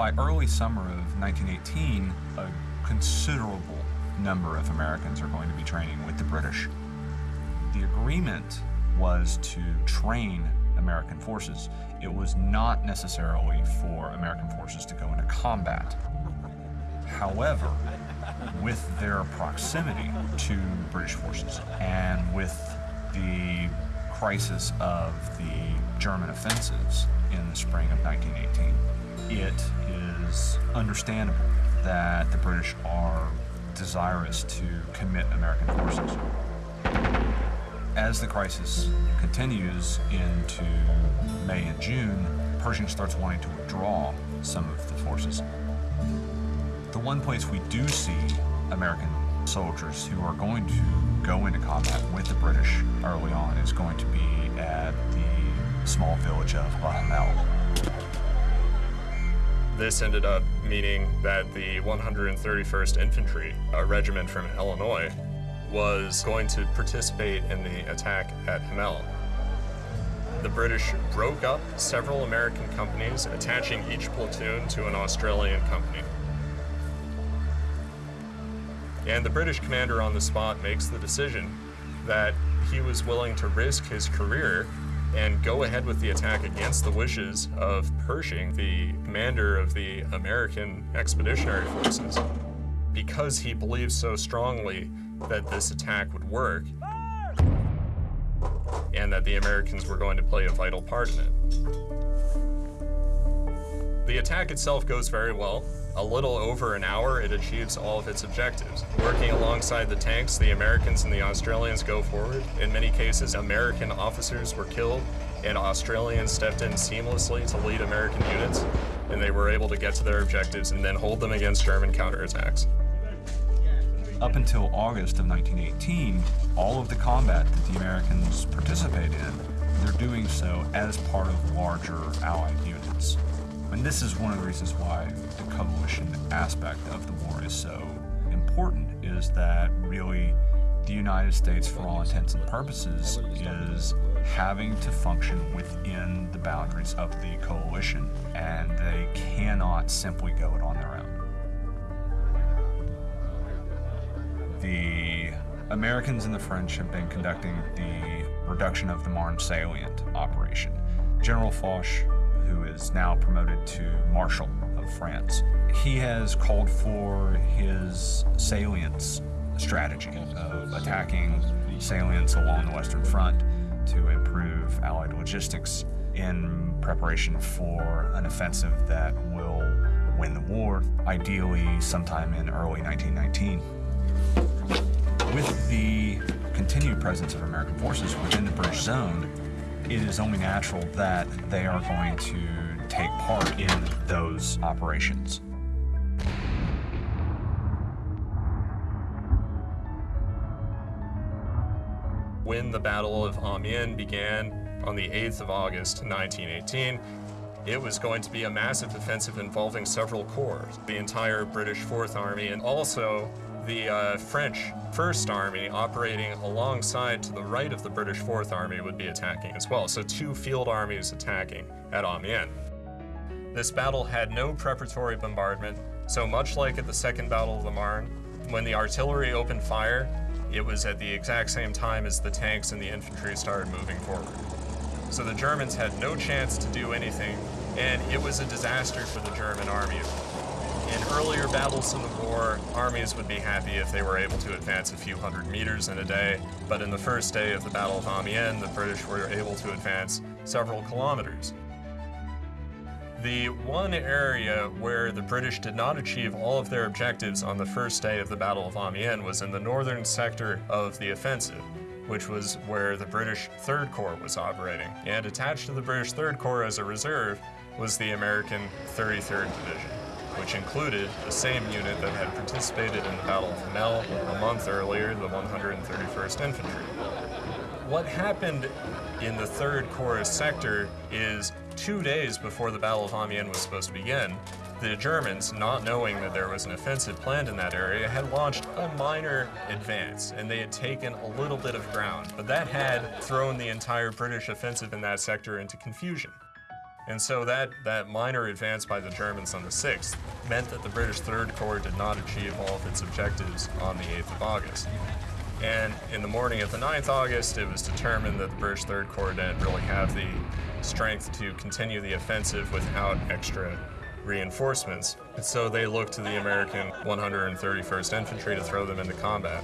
By early summer of 1918, a considerable number of Americans are going to be training with the British. The agreement was to train American forces. It was not necessarily for American forces to go into combat. However, with their proximity to British forces and with the crisis of the German offensives in the spring of 1918, it is understandable that the British are desirous to commit American forces. As the crisis continues into May and June, Pershing starts wanting to withdraw some of the forces. The one place we do see American soldiers who are going to go into combat with the British early on is going to be at the small village of Le Hamel. This ended up meaning that the 131st Infantry, a regiment from Illinois, was going to participate in the attack at Hamel. The British broke up several American companies, attaching each platoon to an Australian company. And the British commander on the spot makes the decision that he was willing to risk his career and go ahead with the attack against the wishes of Pershing, the commander of the American Expeditionary Forces, because he believed so strongly that this attack would work and that the Americans were going to play a vital part in it. The attack itself goes very well. A little over an hour, it achieves all of its objectives. Working alongside the tanks, the Americans and the Australians go forward. In many cases, American officers were killed, and Australians stepped in seamlessly to lead American units, and they were able to get to their objectives and then hold them against German counterattacks. Up until August of 1918, all of the combat that the Americans participate in, they're doing so as part of larger Allied units. And this is one of the reasons why coalition aspect of the war is so important, is that really the United States, for all intents and purposes, is having to function within the boundaries of the coalition, and they cannot simply go it on their own. The Americans and the French have been conducting the reduction of the Marne salient operation. General Foch, who is now promoted to Marshal France, he has called for his salients strategy of attacking salients along the Western Front to improve Allied logistics in preparation for an offensive that will win the war, ideally sometime in early 1919. With the continued presence of American forces within the British zone, it is only natural that they are going to take part in those operations. When the Battle of Amiens began on the 8th of August 1918, it was going to be a massive offensive involving several corps, the entire British Fourth Army, and also the uh, French First Army operating alongside to the right of the British Fourth Army would be attacking as well. So two field armies attacking at Amiens. This battle had no preparatory bombardment, so much like at the Second Battle of the Marne, when the artillery opened fire, it was at the exact same time as the tanks and the infantry started moving forward. So the Germans had no chance to do anything, and it was a disaster for the German army in earlier battles in the war, armies would be happy if they were able to advance a few hundred meters in a day, but in the first day of the Battle of Amiens, the British were able to advance several kilometers. The one area where the British did not achieve all of their objectives on the first day of the Battle of Amiens was in the northern sector of the offensive, which was where the British 3rd Corps was operating. And attached to the British 3rd Corps as a reserve was the American 33rd Division which included the same unit that had participated in the Battle of Hamel a month earlier, the 131st Infantry. What happened in the 3rd Corps sector is two days before the Battle of Amiens was supposed to begin, the Germans, not knowing that there was an offensive planned in that area, had launched a minor advance, and they had taken a little bit of ground. But that had thrown the entire British offensive in that sector into confusion. And so that, that minor advance by the Germans on the 6th meant that the British Third Corps did not achieve all of its objectives on the 8th of August. And in the morning of the 9th August, it was determined that the British Third Corps didn't really have the strength to continue the offensive without extra reinforcements. And so they looked to the American 131st Infantry to throw them into combat.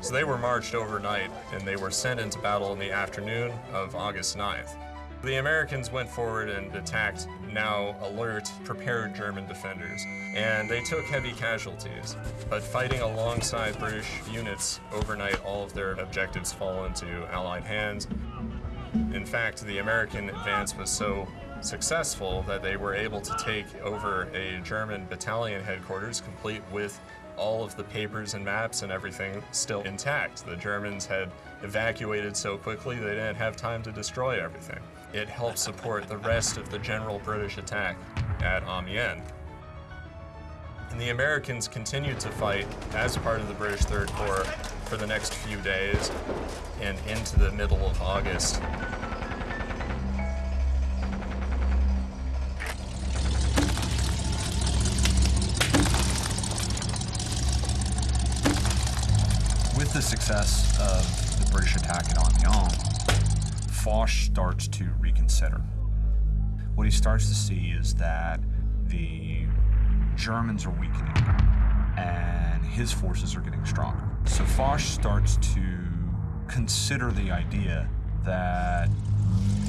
So they were marched overnight and they were sent into battle in the afternoon of August 9th. The Americans went forward and attacked now alert, prepared German defenders, and they took heavy casualties. But fighting alongside British units overnight, all of their objectives fall into Allied hands. In fact, the American advance was so successful that they were able to take over a German battalion headquarters complete with all of the papers and maps and everything still intact. The Germans had evacuated so quickly they didn't have time to destroy everything. It helped support the rest of the general British attack at Amiens. And the Americans continued to fight as part of the British Third Corps for the next few days and into the middle of August. With the success of the British attack at Amiens, Foch starts to reconsider. What he starts to see is that the Germans are weakening and his forces are getting stronger. So Foch starts to consider the idea that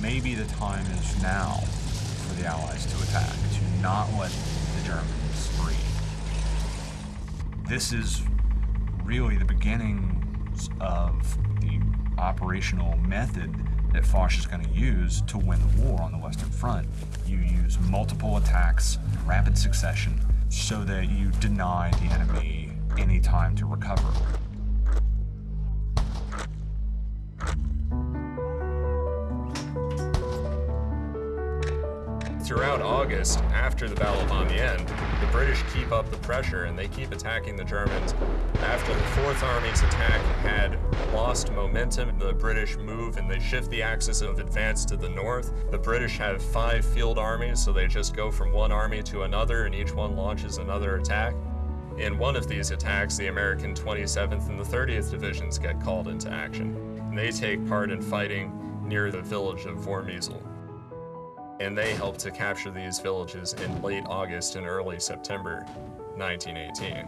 maybe the time is now for the Allies to attack, to not let the Germans breathe. This is really the beginnings of the operational method that Foch is going to use to win the war on the Western Front. You use multiple attacks in rapid succession so that you deny the enemy any time to recover. Throughout August, after the Battle of Amiens, the British keep up the pressure and they keep attacking the Germans. After the Fourth Army's attack had lost momentum, the British move and they shift the axis of advance to the north. The British have five field armies, so they just go from one army to another and each one launches another attack. In one of these attacks, the American 27th and the 30th Divisions get called into action. And they take part in fighting near the village of Vormezeele and they helped to capture these villages in late August and early September 1918.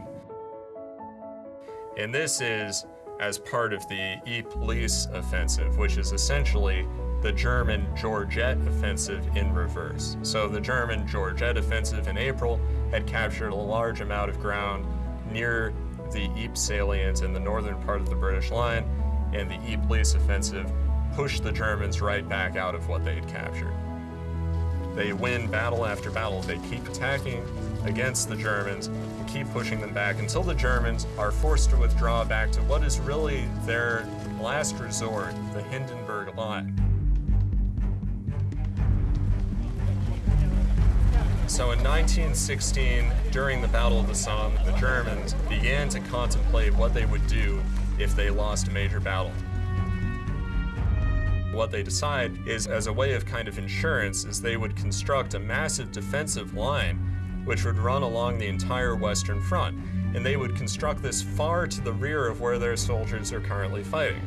And this is as part of the Ypres offensive, which is essentially the German Georgette offensive in reverse. So the German Georgette offensive in April had captured a large amount of ground near the Ypres salient in the northern part of the British line, and the Ypres offensive pushed the Germans right back out of what they had captured. They win battle after battle. They keep attacking against the Germans and keep pushing them back until the Germans are forced to withdraw back to what is really their last resort, the Hindenburg Line. So in 1916, during the Battle of the Somme, the Germans began to contemplate what they would do if they lost a major battle. What they decide is, as a way of kind of insurance, is they would construct a massive defensive line which would run along the entire Western Front. And they would construct this far to the rear of where their soldiers are currently fighting.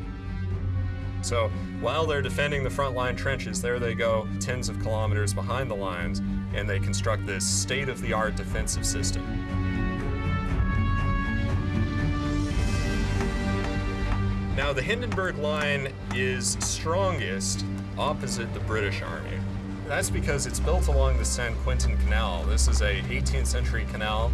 So while they're defending the front line trenches, there they go, tens of kilometers behind the lines, and they construct this state of the art defensive system. Now, the Hindenburg Line is strongest opposite the British Army. That's because it's built along the Saint-Quentin Canal. This is a 18th century canal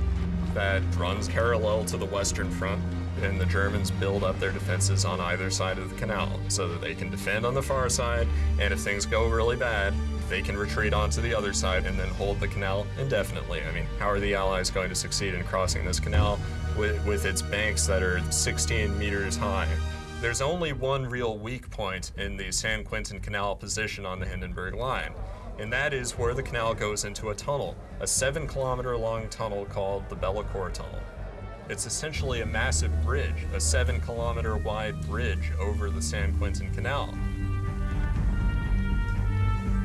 that runs parallel to the Western Front, and the Germans build up their defenses on either side of the canal so that they can defend on the far side, and if things go really bad, they can retreat onto the other side and then hold the canal indefinitely. I mean, how are the Allies going to succeed in crossing this canal with, with its banks that are 16 meters high? There's only one real weak point in the Saint-Quentin Canal position on the Hindenburg Line, and that is where the canal goes into a tunnel, a seven kilometer long tunnel called the Bellicourt Tunnel. It's essentially a massive bridge, a seven kilometer wide bridge over the Saint-Quentin Canal.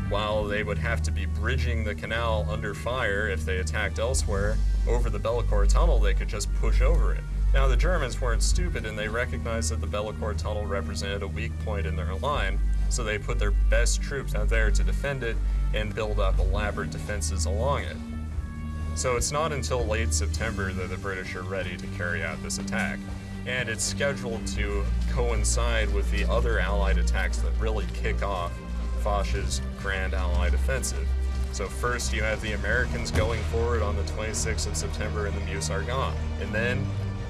while they would have to be bridging the canal under fire if they attacked elsewhere, over the Bellicourt Tunnel they could just push over it. Now the Germans weren't stupid and they recognized that the Bellicourt Tunnel represented a weak point in their line, so they put their best troops out there to defend it and build up elaborate defenses along it. So it's not until late September that the British are ready to carry out this attack, and it's scheduled to coincide with the other Allied attacks that really kick off Foch's Grand Allied Offensive. So first you have the Americans going forward on the 26th of September in the Meuse-Argonne, and then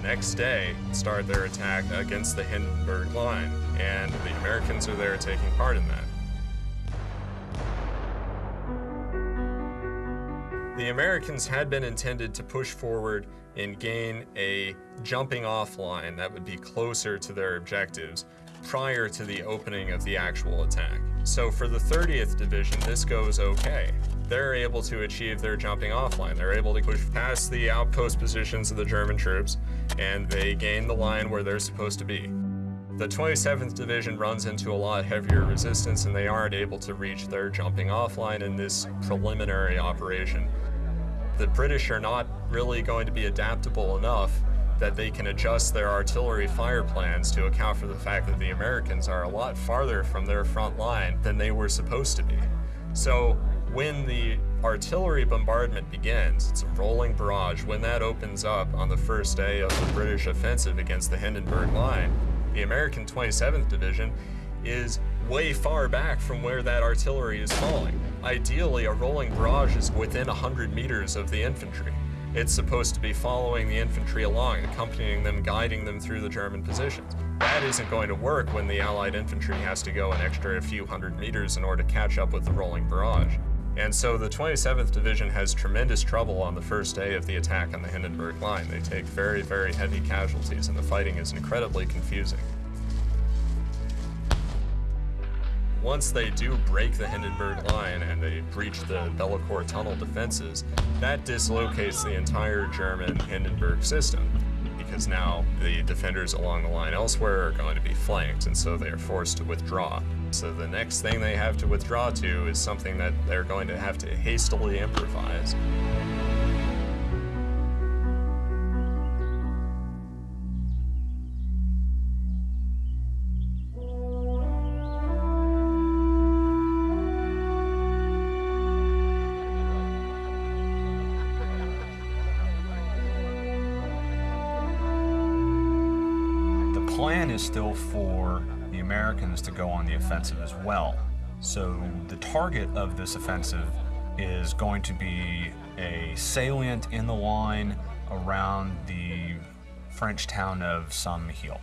next day start their attack against the Hindenburg Line, and the Americans are there taking part in that. The Americans had been intended to push forward and gain a jumping off line that would be closer to their objectives prior to the opening of the actual attack. So for the 30th Division, this goes okay. They're able to achieve their jumping off line. They're able to push past the outpost positions of the German troops, and they gain the line where they're supposed to be. The 27th Division runs into a lot heavier resistance, and they aren't able to reach their jumping off line in this preliminary operation the British are not really going to be adaptable enough that they can adjust their artillery fire plans to account for the fact that the Americans are a lot farther from their front line than they were supposed to be. So when the artillery bombardment begins, it's a rolling barrage, when that opens up on the first day of the British offensive against the Hindenburg Line, the American 27th Division is way far back from where that artillery is falling. Ideally, a rolling barrage is within 100 meters of the infantry. It's supposed to be following the infantry along, accompanying them, guiding them through the German positions. That isn't going to work when the Allied infantry has to go an extra few hundred meters in order to catch up with the rolling barrage. And so the 27th Division has tremendous trouble on the first day of the attack on the Hindenburg Line. They take very, very heavy casualties, and the fighting is incredibly confusing. Once they do break the Hindenburg line and they breach the Bellicourt tunnel defenses, that dislocates the entire German Hindenburg system because now the defenders along the line elsewhere are going to be flanked and so they are forced to withdraw. So the next thing they have to withdraw to is something that they're going to have to hastily improvise. Plan is still for the Americans to go on the offensive as well. So the target of this offensive is going to be a salient in the line around the French town of Saint-Mihiel.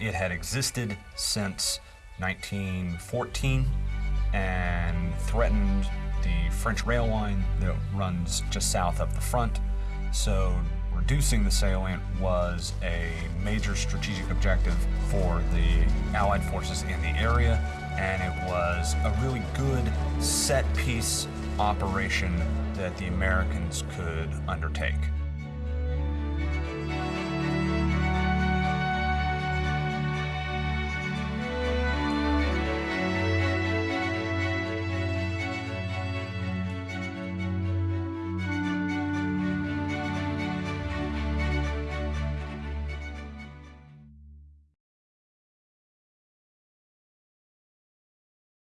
It had existed since 1914 and threatened the French rail line that runs just south of the front. So reducing the salient was a major strategic objective for the Allied forces in the area, and it was a really good set piece operation that the Americans could undertake.